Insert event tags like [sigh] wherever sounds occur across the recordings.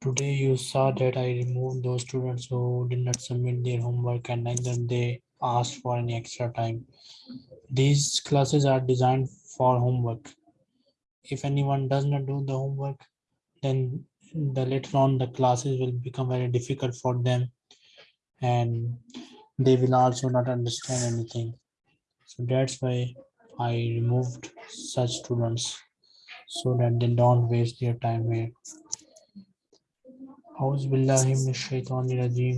Today you saw that I removed those students who did not submit their homework and neither they asked for any extra time. These classes are designed for homework. If anyone does not do the homework, then the later on the classes will become very difficult for them and they will also not understand anything. So that's why I removed such students so that they don't waste their time here. أعوذ بالله من الشيطان الرجيم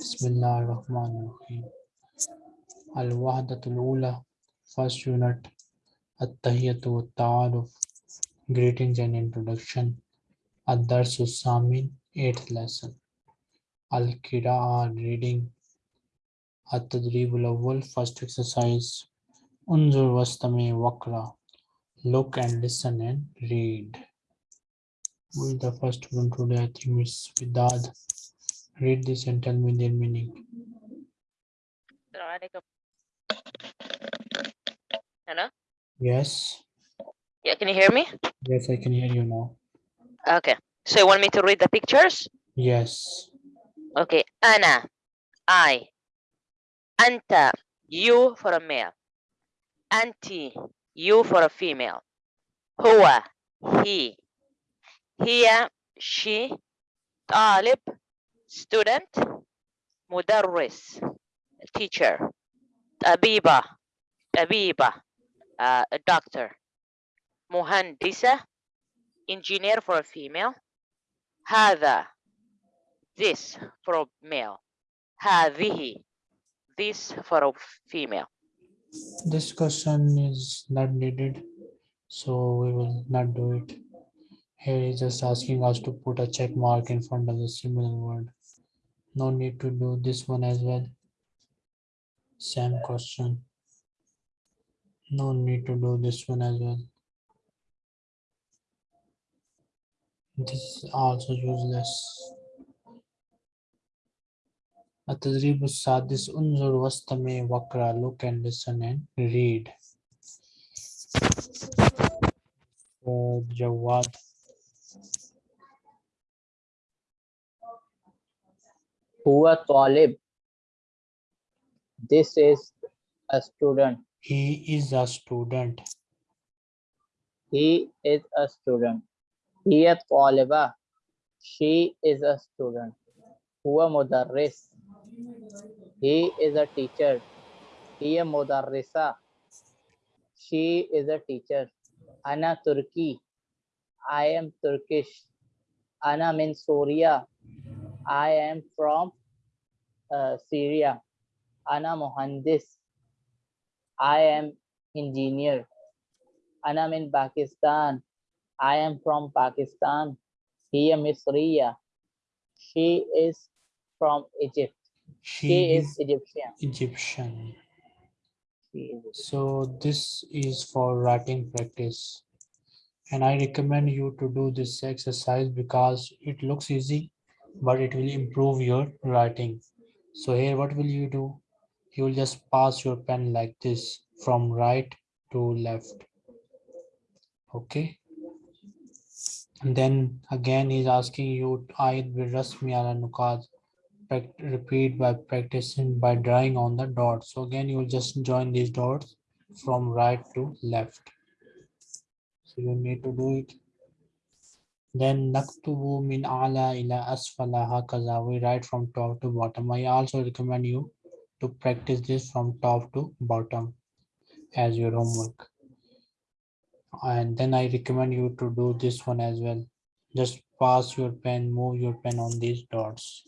بسم الله الرحمن الرحيم الوحدة الأولى first unit التحية والتعارف greetings and introduction الدرس الثامن eighth lesson القراءة reading التدريب الأول first exercise Unzur vastame vakra. Look and listen and read. With the first one today, I think it's Vidad. Read this and tell me their meaning. Hello? Yes. Yeah, can you hear me? Yes, I can hear you now. Okay. So you want me to read the pictures? Yes. Okay. Anna, I, Anta, you for a male Anti, you for a female. Huwa, he. Hiya, she. Talib, student. Mudarris, teacher. Tabiba, tabiba, uh, a doctor. Muhandisa, engineer for a female. هذا, this for a male. هذه, this for a female. this question is not needed so we will not do it. Here is just asking us to put a check mark in front of the similar word. No need to do this one as well. Same question. No need to do this one as well. This is also useless التدريب السادس انظر واستمع واقرأ look and listen and read uh, جواد هو طالب this is a student he is a student he is a student هي طالبة she is a student هو مدرس He is a teacher. He is a mudarrisa. She is a teacher. Ana Turki. I am Turkish. Ana min Soria. I am from uh, Syria. Ana Mohandis. I am engineer. Ana min Pakistan. I am from Pakistan. Hiya Misriya. She is from Egypt she, she is Egyptian Egyptian is So this is for writing practice. And I recommend you to do this exercise because it looks easy, but it will improve your writing. So here, what will you do? You will just pass your pen like this from right to left. Okay. And then again, he's asking you, I will rasmi ala nukat prac- repeat by practicing by drawing on the dots. So again, you will just join these dots from right to left. So you need to do it. Then naktubu min ala ila asfala hakaza. We write from top to bottom. I also recommend you to practice this from top to bottom as your homework. And then I recommend you to do this one as well. Just pass your pen, move your pen on these dots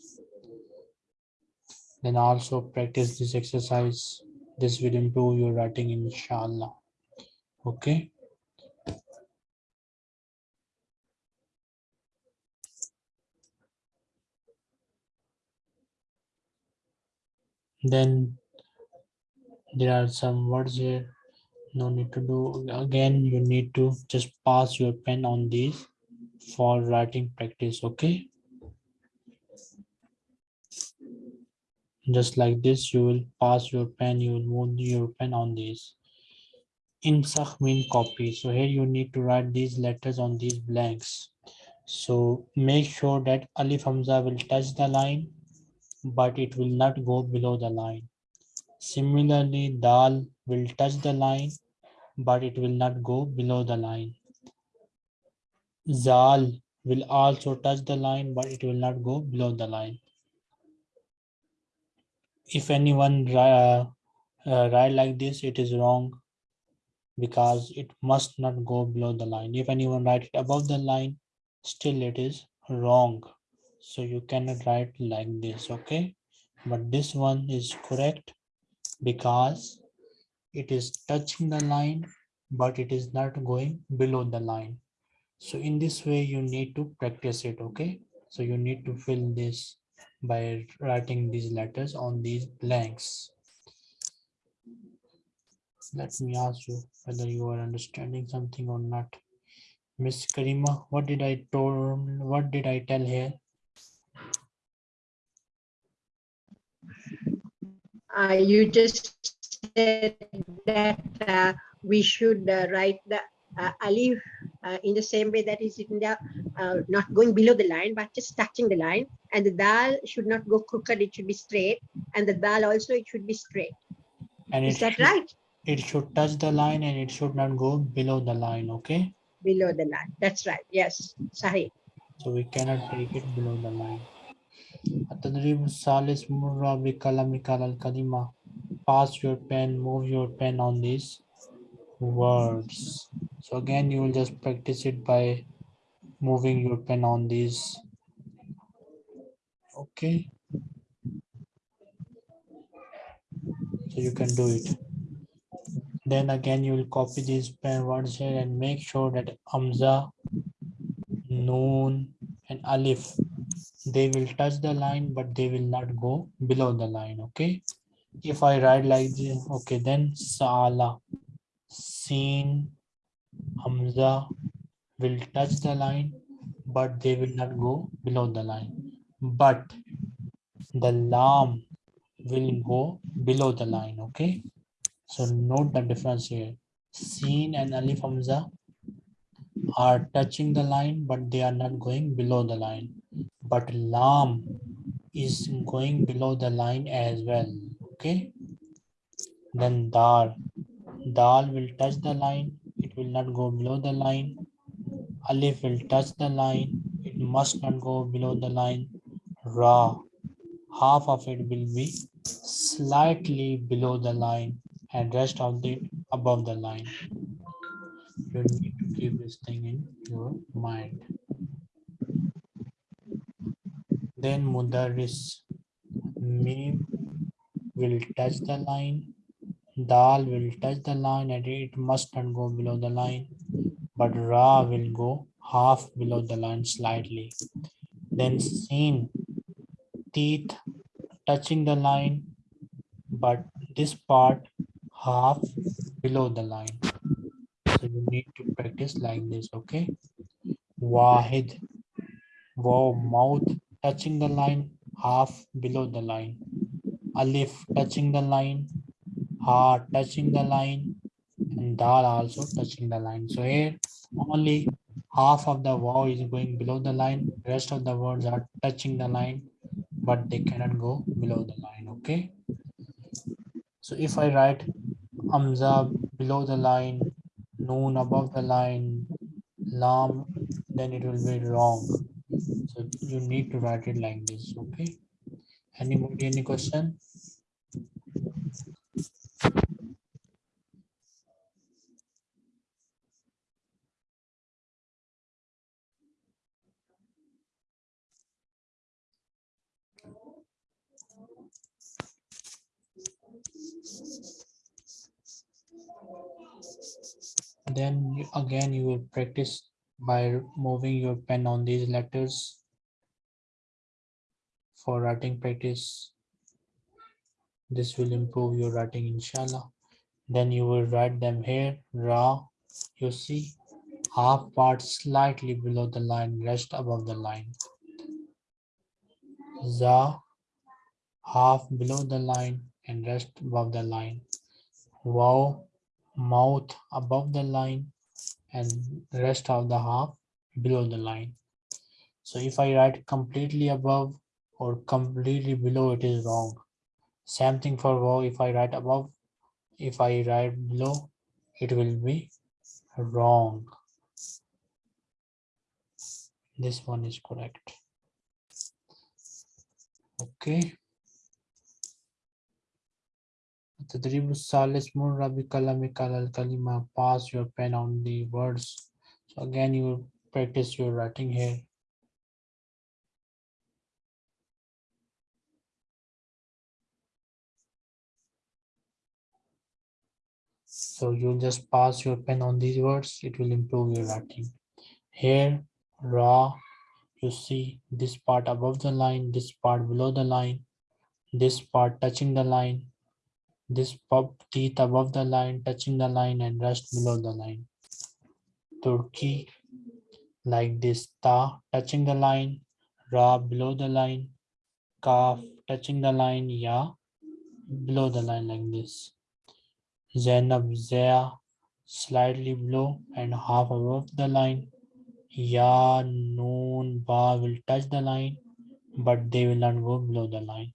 then also practice this exercise. This will improve your writing inshallah. Okay? Then there are some words here. No need to do. Again you need to just pass your pen on these for writing practice okay just like this you will pass your pen you will move your pen on these Insakh mean copy. So here you need to write these letters on these blanks. So make sure that Alif Hamza will touch the line, but it will not go below the line. Similarly, Dal will touch the line, but it will not go below the line. Zal will also touch the line, but it will not go below the line. If anyone ri- uh, uh, write like this, it is wrong because it must not go below the line. If anyone write it above the line, still it is wrong. So you cannot write like this, okay? But this one is correct because it is touching the line, but it is not going below the line. So in this way, you need to practice it, okay? So you need to fill this by writing these letters on these blanks. Let me ask you whether you are understanding something or not. Miss Karima, what did I told, what did I tell here? uh, you just said that uh, we should uh, write the uh, alif uh, in the same way that is in the uh, not going below the line but just touching the line and the dal should not go crooked it should be straight and the dal also it should be straight And is it that should- right It should touch the line and it should not go below the line, okay? below the line that's right yes sorry So we cannot take it below the line. التدريب الثالث مر بقلمك على الكلمة. Pass your pen, move your pen on these words. So again, you will just practice it by moving your pen on these. Okay. So you can do it. Then again, you will copy these pen words here and make sure that Amza, Noon, and Alif they will touch the line but they will not go below the line okay if i write like this okay then sala seen hamza will touch the line but they will not go below the line. But the lam will go below the line okay? So note the difference here. Seen and alif hamza are touching the line but they are not going below the line. But lam is going below the line as well okay? Then dal dal will touch the line it will not go below the line. Alif will touch the line it must not go below the line. Ra half of it will be slightly below the line and rest of it above the line. You need to keep this thing in your mind. Then mudarris mim will touch the line dal will touch the line and it must not go below the line but ra will go half below the line slightly. Then sin teeth touching the line but this part half below the line. So you need to practice like this okay? Wahid wow mouth touching the line half below the line. Alif touching the line ha touching the line. And dal also touching the line. So here only half of the wow is going below the line. Rest of the words are touching the line but they cannot go below the line okay? So if i write amza below the line noon above the line lam then it will be wrong. So you need to write it like this okay? Anybody any question then you, again you will practice by moving your pen on these letters for writing practice. This will improve your writing inshallah. Then you will write them here ra you see half part slightly below the line rest above the line. Za half below the line and rest above the line. Wow mouth above the line and rest of the half below the line. So if I write completely above or completely below, it is wrong. Same thing for wow, if I write above, if I write below, it will be wrong. This one is correct. Okay. التدريب الثالث مر بقلمك على الكلمة pass your pen on the words so again you practice your writing here so you'll just pass your pen on these words it will improve your writing here raw you see this part above the line this part below the line this part touching the line this pub teeth above the line, touching the line and rest below the line. Turkey, like this, ta touching the line, ra below the line, kaf touching the line, ya below the line like this. Zainab, zaya slightly below and half above the line. Ya, noon, ba will touch the line, but they will not go below the line.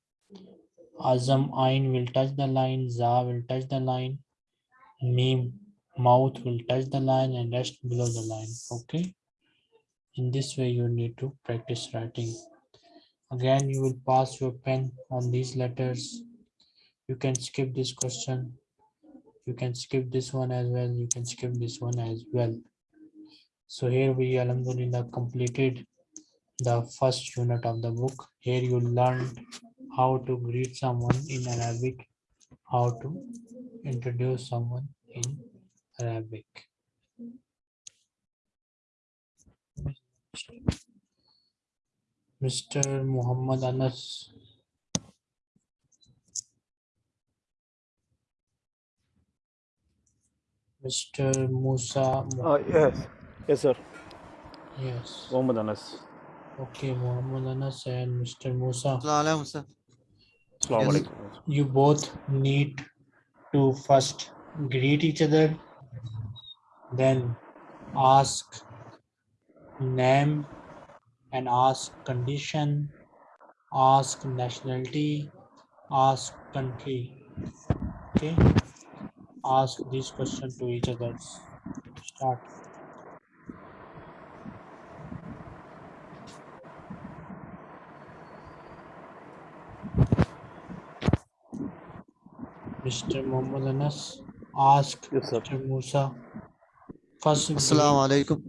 Azam Ain will touch the line, Za will touch the line, Mim mouth will touch the line and rest below the line. Okay. In this way, you need to practice writing. Again, you will pass your pen on these letters. You can skip this question. You can skip this one as well. You can skip this one as well. So here we Alhamdulillah completed the first unit of the book. Here you learned how to greet someone in Arabic, how to introduce someone in Arabic. Mr. Muhammad Anas. Mr. Musa. Mu- Uh, yes, yes, sir. Yes. Muhammad Anas. Okay, Muhammad Anas and Mr. Musa. Assalamu Yes. you both need to first greet each other, then ask name and ask condition, ask nationality, ask country. Okay, ask these questions to each other. Start. Mr. Muhammad Anas asked yes. Mr. Musa first Assalamu alaikum.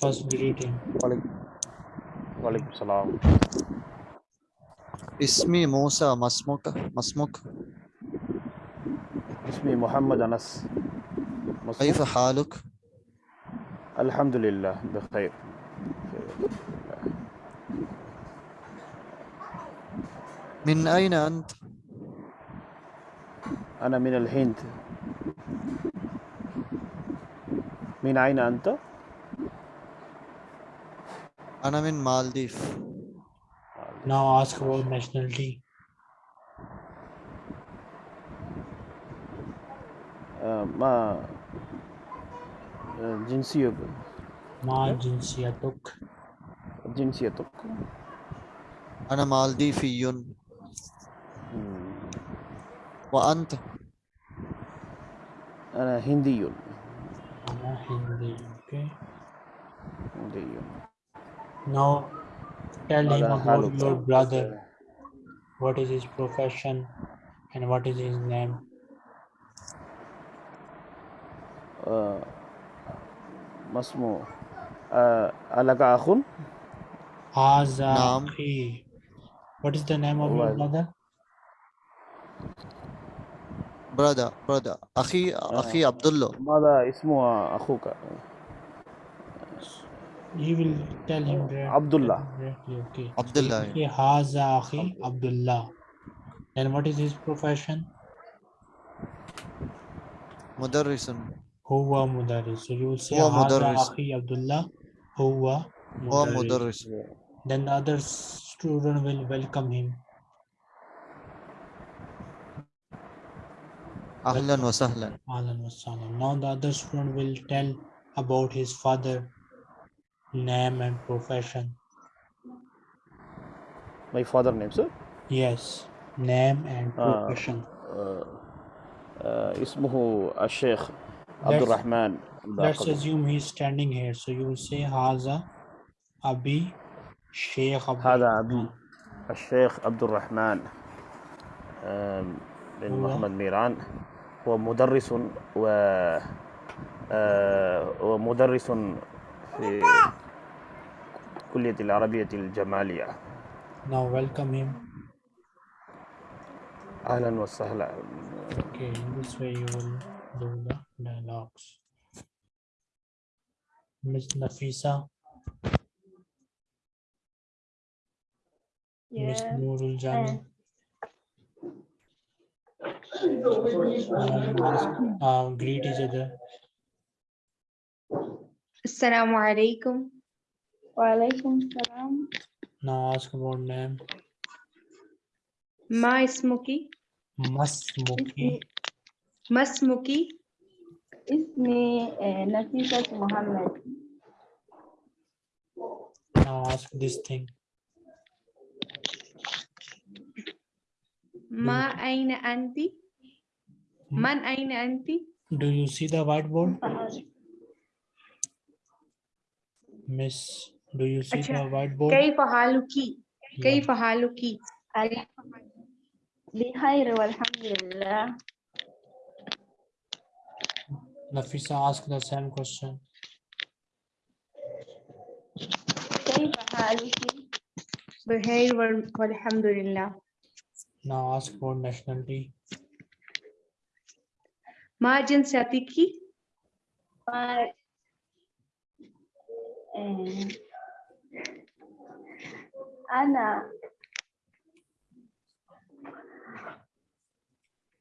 First greeting. Walaikum Walaikum salam. Ismi Musa Masmuk Masmuk. Ismi Muhammad Anas. كيف حالك؟ الحمد لله بخير. من أين أنت؟ أنا من الهند. من أين أنت؟ أنا من مالديف Now ask about nationality. آه، ما آه، جنسية ما جنسيتك جنسيتك؟ أنا مالديفي. وأنت أنا هندي. أنا هندي. Okay. هندي. Now tell him ماذا about حالك؟ your brother. What is his profession and what is his name? آه، ما اسمه؟ آه، ألك أخ؟ Haza نعم. Akhi. What is the name of your Well- brother? برادر برادر أخي أخي عبد الله ماذا اسمه أخوك؟ He will tell him direct- Abdullah. directly. Okay. عبد الله Okay, Haza Akhi Abdullah. And what is his profession? مدرس هو مدرس. So you will say هو Haza مدرس. Akhi Abdullah. هو هو مدرس. مدرس Then the other student will welcome him. Ahlan wa sahlan. Ahlan wa sahlan. Now the other student will tell about his father, name and profession. My father name, sir? Yes, name and ah, profession. Uh, uh al-Sheikh uh, Abdul Rahman. Let's assume he's standing here. So you will say Haza Abi Sheikh Abdul Hada Abi Sheikh Abdul Rahman um, bin Muhammad Miran. محمد ميران هو مدرس و آه، ومدرس في كلية العربية الجمالية Now welcome him. أهلا وسهلا Okay, in this way you will do the dialogues. Miss Nafisa, Miss Yeah. Noorul Jami. um, greet each other. Assalamu alaikum. Wa alaikum salam. Now ask about name. My Smoky. Masmuki. Masmuki. Ismi Nafisa Muhammad. Now ask this thing. ما أين أنت من أين أنت Do you see the whiteboard? Miss, do you see the Acha, whiteboard? كيف حالك Yeah. كيف حالك بخير والحمد لله Nafisa, ask the same question. كيف حالك بخير وال- والحمد لله Now ask for nationality. Margin Satiki. Mar eh, Anna.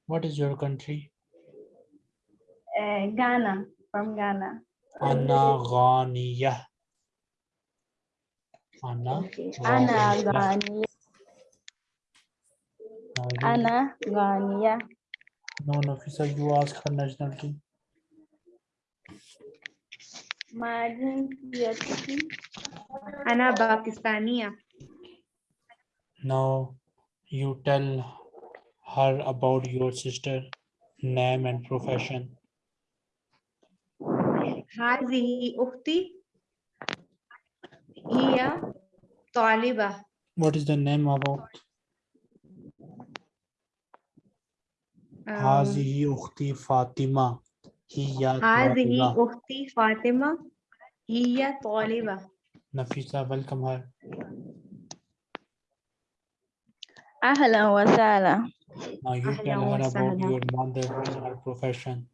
What is your country? Uh, Ghana, from Ghana. Anna Ghania. Anna. Okay. Anna Ghania. Now you- أنا غانية No, Nafisa, you ask her nationality. ما جنسيتك أنا باكستانية Now you tell her about your sister, name and profession. هذه أختي هي طالبة What is the name about? هذه أختي فاطمة هي هذه طالبة. أختي فاطمة هي طالبة Nafisa, welcome her. أهلا وسهلا Now you أهلا tell her about وسهلا. your mother and her profession.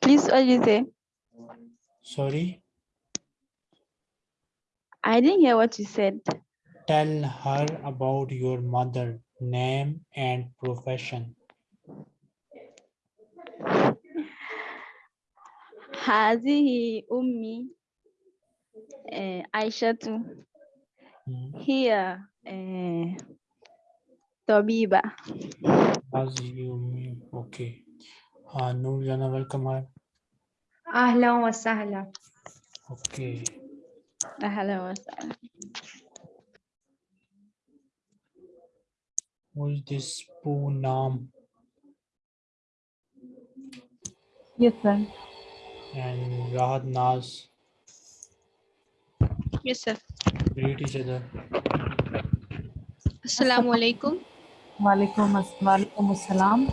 Please what you say Sorry, I didn't hear what you said tell her about your mother, name and profession. هذه أمي آه، عائشة Hmm. هي آه، طبيبة هذه أمي. Okay. Uh, Noor Jana, welcome her. أهلا وسهلا Okay. أهلا وسهلا Who is this Poonam? Yes, sir. And Rahat Naz. Yes, sir. Greet each other. Assalamu alaikum. Walaikum assalam.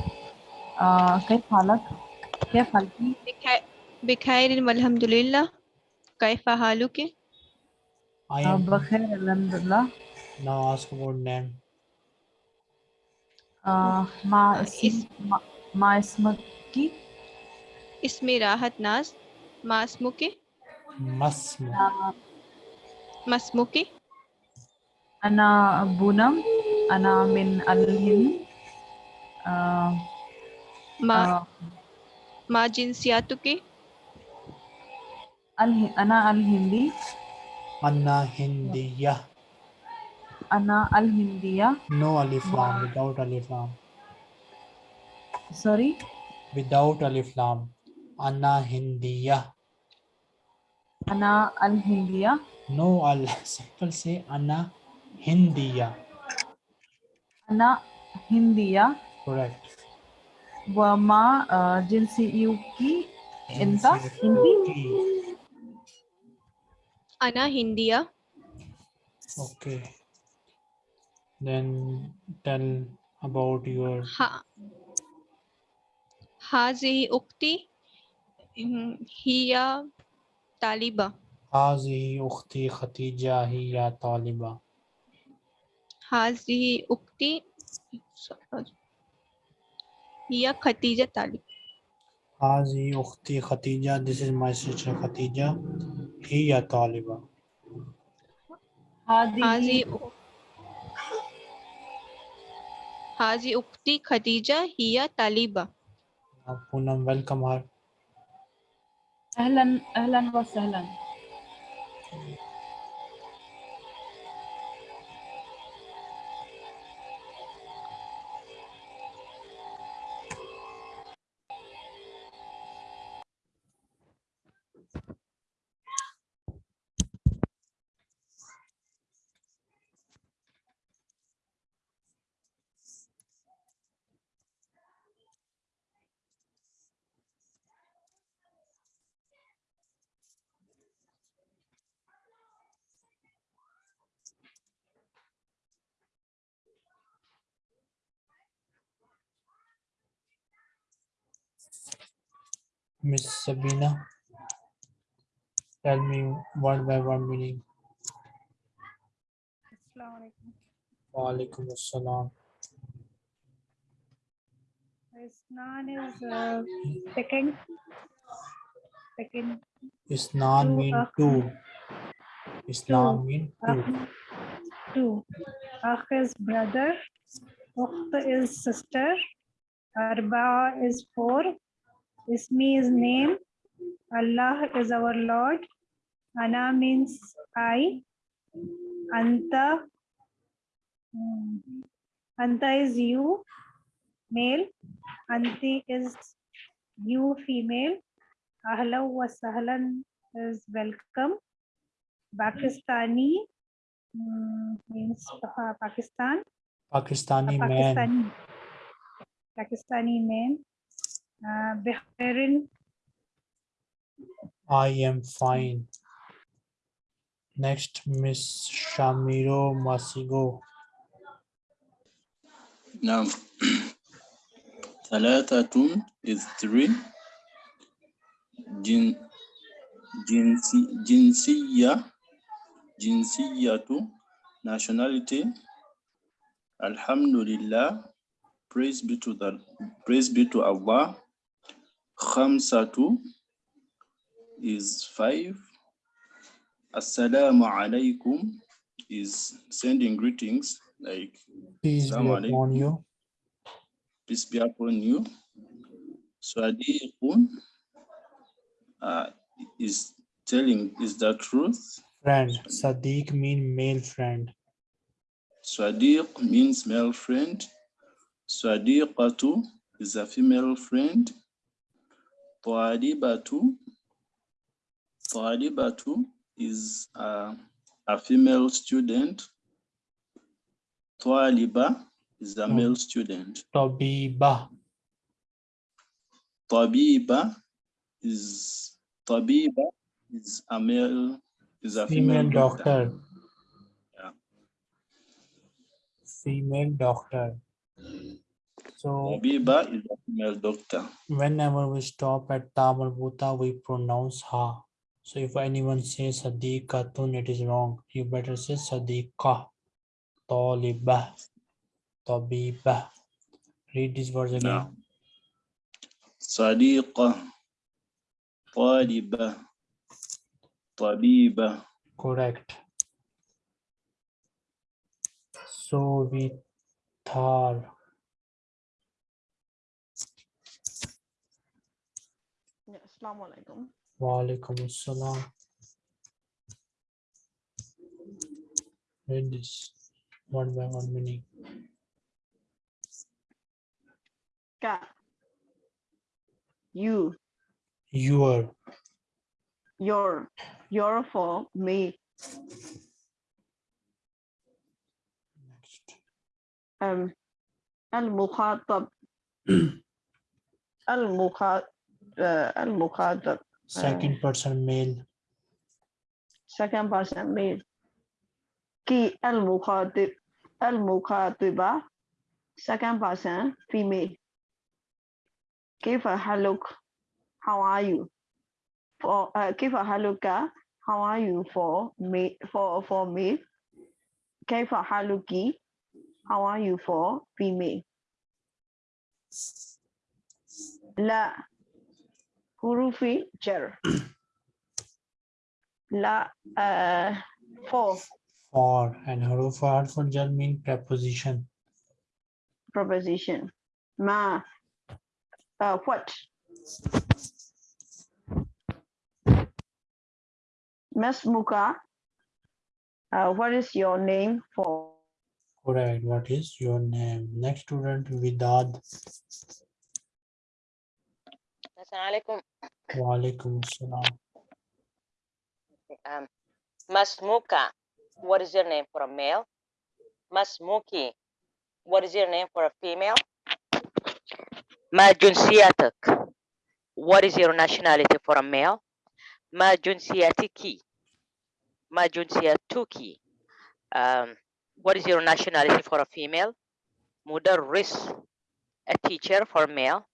Uh, kaif halak? Kaif halki? Bikhairin walhamdulillah. Kaifa haluki? I am. Uh, Bikhair alhamdulillah. Now ask about name. हाँ, इसमें राहत नाज मासमुके मसमुके अना बुनम अना मिन अलहिन मा मा जिनसियातुके अना अल हिंदी अन्ना हिंदिया। Ana al Hindiya. No alif lam, without alif lam. Sorry. Without alif lam. Anna Hindiya. Ana al Hindiya. No al. Simple say Anna Hindiya. Ana Hindiya. Correct. Wama uh, jinsiyuki inta Hindi. Ana Hindiya. Okay. then tell about your ha hazihi ukti hiya taliba hazihi ukti khatija hiya taliba hazihi ukti hiya khatija taliba hazihi ukti khatija this is my sister khatija hiya taliba hazihi ukti हाजी उक्ति खदीजा ही तालिबा। Poonam welcome अहलन अहलन व सहलन। Miss Sabina. Tell me word by word meaning. Wa assalam. Isnan is uh, second. Second. Isnan Two, mean uh, two. Isnan two. mean two. two. Akh is brother. Ukht is sister. Arba is four. Ismi is name. Allah is our Lord. Ana means I. Anta. Anta is you, male. Anti is you, female. Ahlan wa sahlan is welcome. Pakistani mm, means uh, Pakistan. A Pakistani man. Pakistani. Pakistani man. Uh, I am fine. Next, Miss Shamiro Masigo. Now, [clears throat] Talatatun is three. Jin, jinsi, jinsiya, jinsiyatu, nationality. Alhamdulillah, praise be to the praise be to Allah Khamsatu is five. Assalamu alaikum is sending greetings like peace be upon you. Peace be upon you. Swadiqun uh, is telling is the truth. Friend. Sadiq mean male friend. Swadiq means male friend. Swadiqatu is a female friend. Talibatu Talibatu is uh, a female student. Taliba is a Hmm. male student. Tabiba. Tabiba is Tabiba is a male is a female, Female doctor. doctor. Yeah. Female doctor. So Tabiba is a female doctor. whenever we stop at ta marbuta, we pronounce ha. So if anyone says sadiqatun, it is wrong. You better say sadiqa, taliba, tabiba. Read these words again. Sadiqa, Taliba, Tabiba. Correct. So we thar. আসসালামু আলাইকুম ওয়া আলাইকুম read this one by one meaning. Ka. You. Your. Your. Your for me. Next. Um al mukhatab [clears throat] al mukhatab المخاطب Second person male. second person male كي المخاطب المخاطبة second person female كيف حالك how are you for uh, كيف حالك how are you for me for for me كيف حالك how are you for female لا hurufi jar. La uh, four. And huruf harful jar mean preposition. Preposition. Ma. Uh, what? Masmuka. Uh, what is your name for? Correct. What is your name? Next student, Vidad. Assalamualaikum. Walaikum salam. Um, Masmuka, what is your name for a male? Masmuki, what is your name for a female? Majunsiatak, what is your nationality for a male? Majunsiatiki, Majunsiatuki, um, what is your nationality for a female? Mudarris, a teacher for male.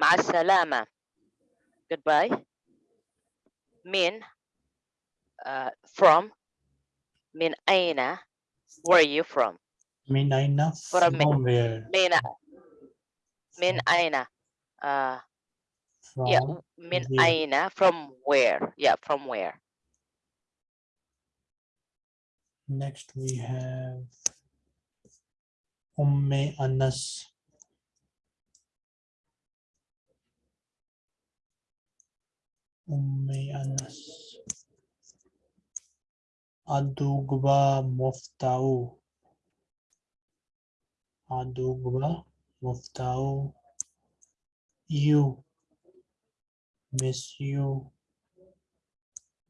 Ma'asalama, goodbye. Min, uh, from. Min aina, where are you from? Min aina from where? Min, min aina, uh, From yeah, min where? aina, from where? Yeah, from where? Next we have Umme Anas. Umme Anas. Adugba Muftau. Adugba Muftau. You. Miss you.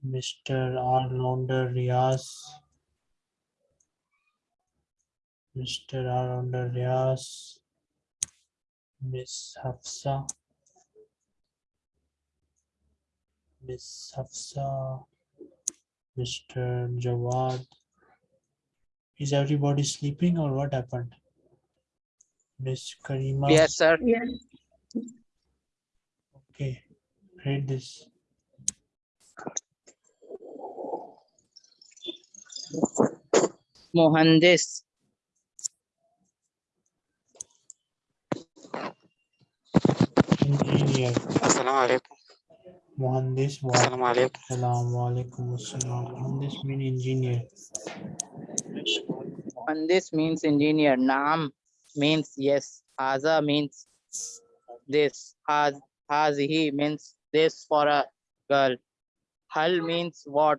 Mr. Arlonder Riaz. Mr. Arlonder Riaz. Miss Hafsa. Miss Hafsa. Mr. Jawad. Is everybody sleeping or what happened? Miss Karima. Yes, sir. Yes. Okay, read this. Mohandis. Engineer. Assalamu alaikum. Mohandis. Assalamu alaikum. Assalamu alaikum. Assalam. Mohandis mean engineer. Mohandis means engineer. Naam means yes. Haza means this. Haz hazihi means this for a girl. Hal means what?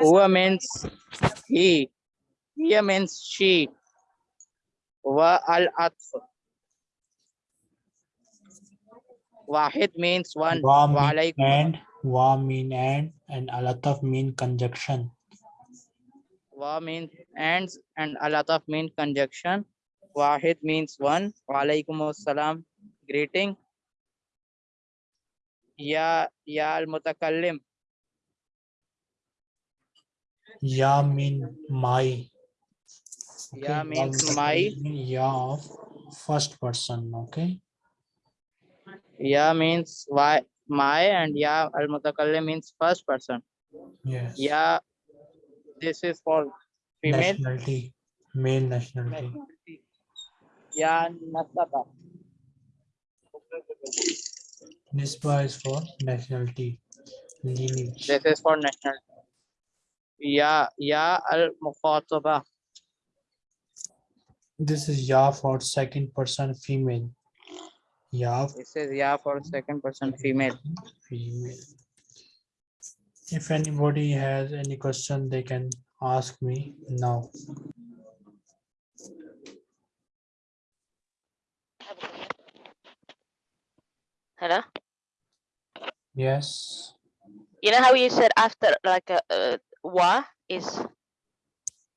Huwa means he. Hiya means she. Wa al atf. Wahid means one. Wa Wa mean alaikum. and. Wa mean and. And alataf mean conjunction. Wa means ends and alataf mean conjunction. Wahid means one. Walaikum assalam. Greeting. Ya ya al mutakallim. Ya mean my. Ya Okay, means my. Ya of first person. Okay. Ya means why my and ya al mutakallim means first person. Yes. Ya this is for female. Nationality. Male nationality. Ya nasaba. Nisba is for nationality. Lineage. This is for national. Ya ya al mukhataba. This is Ya for second person female. Ya This is ya for second person female. female. If anybody has any question, they can ask me now. Hello? Yes. You know how you said after like a uh, wa is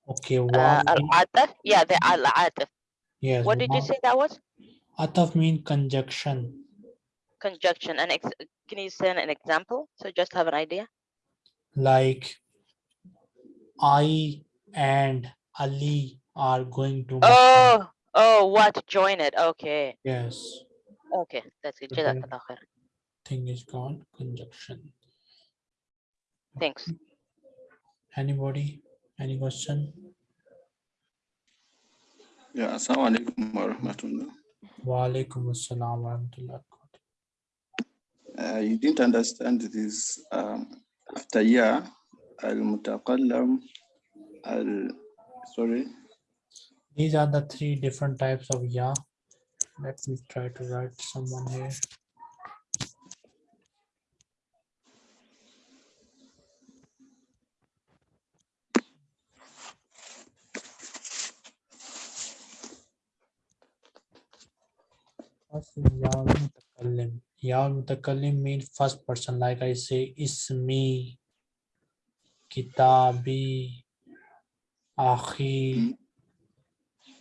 Okay. uh, al-ataf? Yeah, the al-ataf. Yes. What did you say that was? Ataf mean conjunction. Conjunction. And ex can you send an example? So just have an idea. Like I and Ali are going to. Oh, oh, what? Join it. Okay. Yes. Okay, that's it. So that Jazakallah khair. Thing is called conjunction. Thanks. Anybody? Any question? Yeah, assalamu alaikum wa rahmatullah. Wa alaikum assalam wa rahmatullah. Uh, you didn't understand this um, after ya al mutaqallam al sorry These are the three different types of ya. Let me try to write someone here. Mutakallim. Mutakallim means first person, like I say, Ismi, Kitabi, Akhi.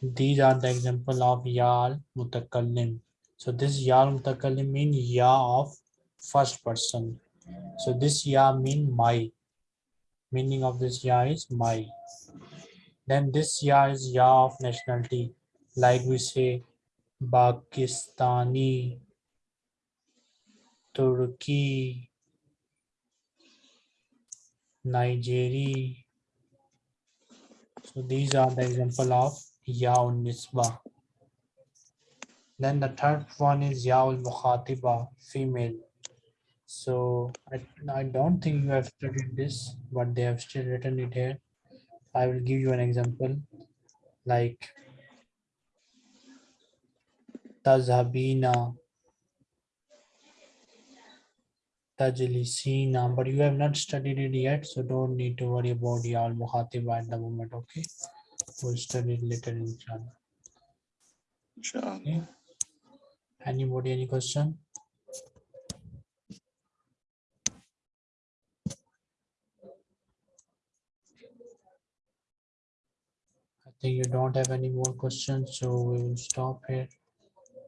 These are the example of Ya'al Mutakallim. So this Ya'al Mutakallim mean Ya of first person. So this Ya mean my. Meaning of this Ya is my. Then this Ya is Ya of nationality. Like we say, Pakistani, Turkey, Nigeria. So these are the example of Yaul Nisba. Then the third one is Yaul Mukhatiba, female. So I, I don't think you have studied this, but they have still written it here. I will give you an example like Tazhabina, Tajlisina, but you have not studied it yet, so don't need to worry about Yaul Mukhatiba at the moment, okay? We'll study it later inshallah. inshallah. Okay. Anybody, any question? I think you don't have any more questions, so we will stop here.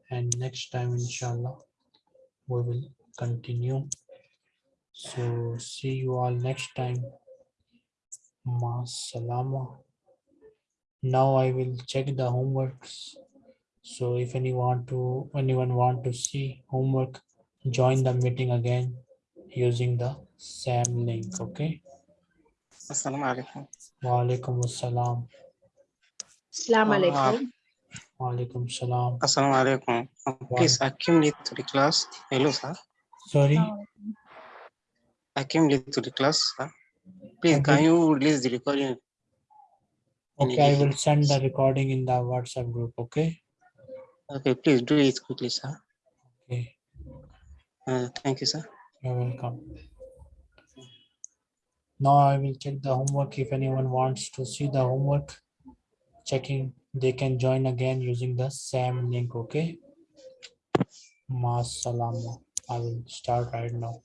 And next time, inshallah, we will continue. So see you all next time. Ma salama. Now I will check the homeworks. So if anyone to anyone want to see homework, join the meeting again using the same link. Okay. Assalamu alaikum. Wa alaikum assalam. Assalamu alaikum. Wa alaikum salam. Assalamu alaikum. Please, I came late to the class. Hello, sir. Sorry. I came late to the class, sir. Please, can you release the recording? Okay, I will send the recording in the WhatsApp group. Okay. Okay, please do it quickly, sir. Okay. Uh, thank you, sir. You're welcome. Now I will check the homework. If anyone wants to see the homework, checking, they can join again using the same link. Okay. Masalama. I will start right now.